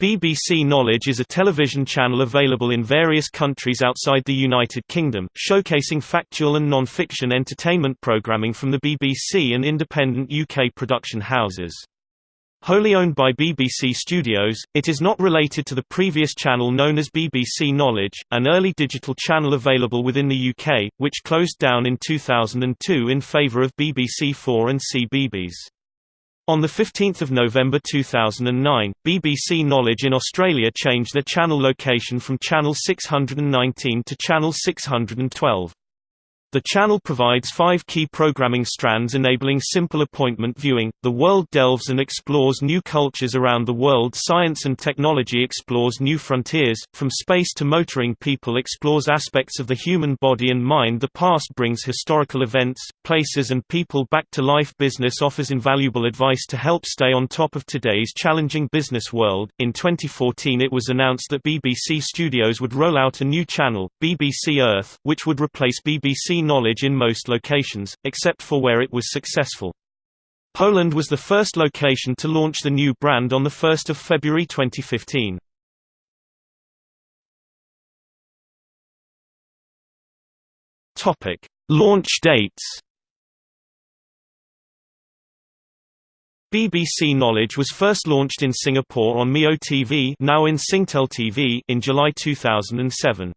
BBC Knowledge is a television channel available in various countries outside the United Kingdom, showcasing factual and non-fiction entertainment programming from the BBC and independent UK production houses. Wholly owned by BBC Studios, it is not related to the previous channel known as BBC Knowledge, an early digital channel available within the UK, which closed down in 2002 in favour of BBC4 and CBeebies. On 15 November 2009, BBC Knowledge in Australia changed their channel location from Channel 619 to Channel 612. The channel provides five key programming strands enabling simple appointment viewing. The world delves and explores new cultures around the world. Science and technology explores new frontiers. From space to motoring, people explores aspects of the human body and mind. The past brings historical events, places, and people back to life. Business offers invaluable advice to help stay on top of today's challenging business world. In 2014, it was announced that BBC Studios would roll out a new channel, BBC Earth, which would replace BBC knowledge in most locations, except for where it was successful. Poland was the first location to launch the new brand on 1 February 2015. Launch dates BBC Knowledge was first launched in Singapore on Mio TV, now in Singtel TV in July 2007.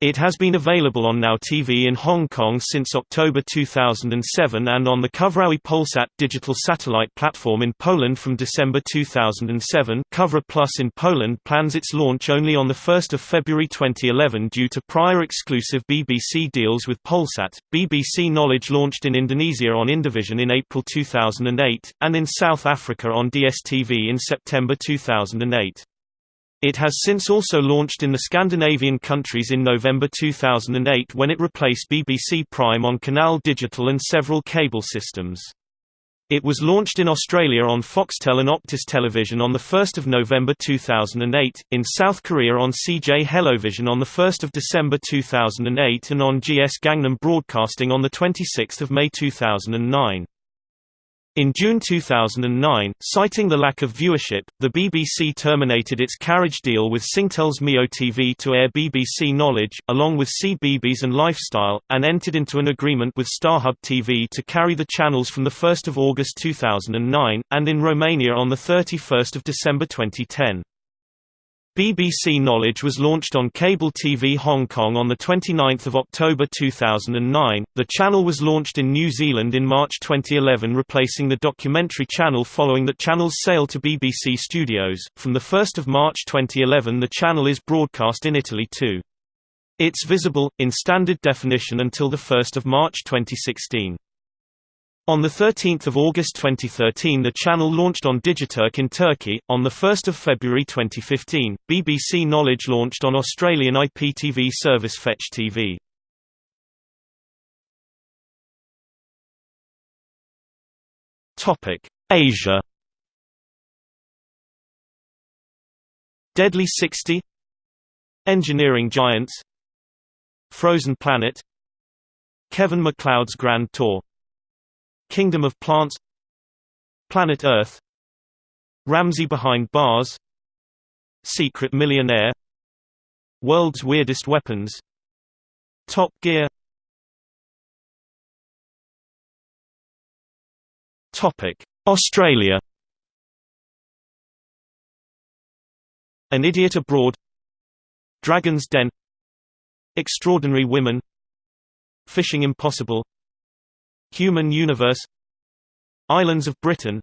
It has been available on Now TV in Hong Kong since October 2007 and on the Cyfrowy Polsat digital satellite platform in Poland from December 2007. Cyfra Plus in Poland plans its launch only on 1 February 2011 due to prior exclusive BBC deals with Polsat. BBC Knowledge launched in Indonesia on Indovision in April 2008, and in South Africa on DSTV in September 2008. It has since also launched in the Scandinavian countries in November 2008 when it replaced BBC Prime on Canal Digital and several cable systems. It was launched in Australia on Foxtel and Optus Television on 1 November 2008, in South Korea on CJ Hellovision on 1 December 2008 and on GS Gangnam Broadcasting on 26 May 2009. In June 2009, citing the lack of viewership, the BBC terminated its carriage deal with Singtel's Mio TV to air BBC Knowledge, along with CBeebies and Lifestyle, and entered into an agreement with StarHub TV to carry the channels from 1 August 2009, and in Romania on 31 December 2010. BBC Knowledge was launched on cable TV Hong Kong on 29 October 2009. The channel was launched in New Zealand in March 2011 replacing the documentary channel following the channel's sale to BBC Studios. From 1 March 2011 the channel is broadcast in Italy too. It's visible, in standard definition until 1 March 2016. On 13 August 2013 the channel launched on Digiturk in Turkey. On 1 February 2015, BBC Knowledge launched on Australian IPTV service Fetch TV. Asia. Deadly 60 Engineering Giants. Frozen Planet. Kevin McCloud's Grand Tour Kingdom of Plants Planet Earth Ramsay Behind Bars Secret Millionaire World's Weirdest Weapons Top Gear. Topic Australia. An Idiot Abroad Dragon's Den Extraordinary Women Fishing Impossible Human Universe Islands of Britain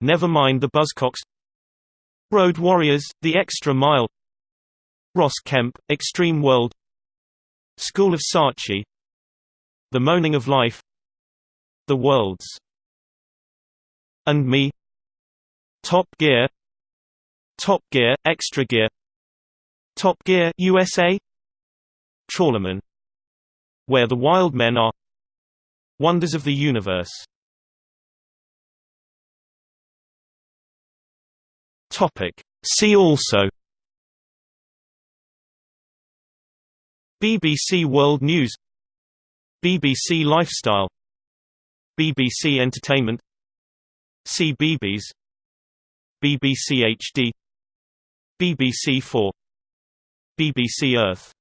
Never Mind the Buzzcocks Road Warriors, The Extra Mile Ross Kemp, Extreme World School of Saatchi The Moaning of Life The Worlds and Me Top Gear Top Gear, Extra Gear Top Gear USA Trawlerman Where the Wild Men Are Wonders of the Universe. Topic. See also. BBC World News. BBC Lifestyle. BBC Entertainment. CBeebies BBC HD BBC 4 BBC Earth